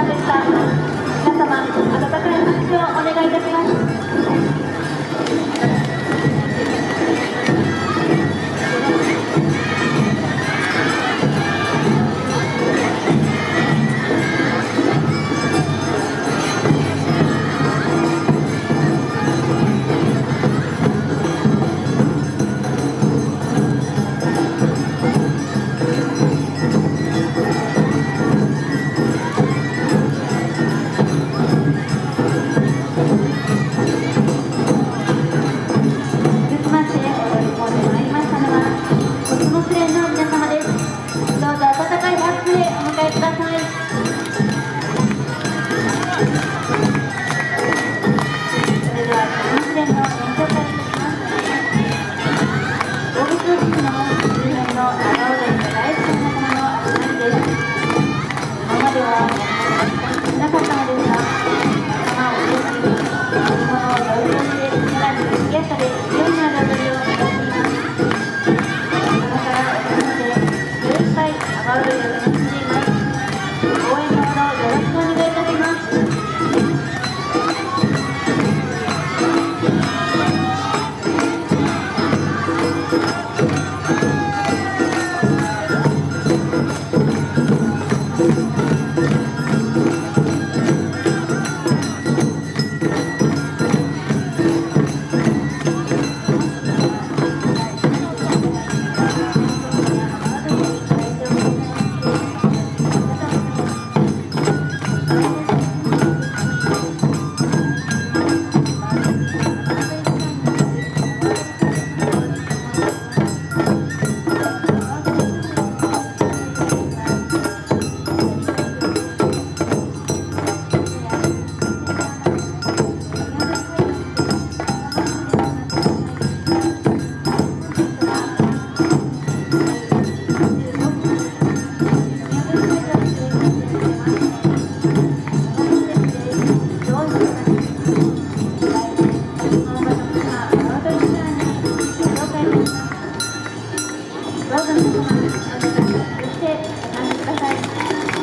さんでした皆様温かい拍手をお願いいたします。どうぞ温かい拍手でお迎えください。それでは、コスモスレーンの演奏会にいた不要看他们干嘛呢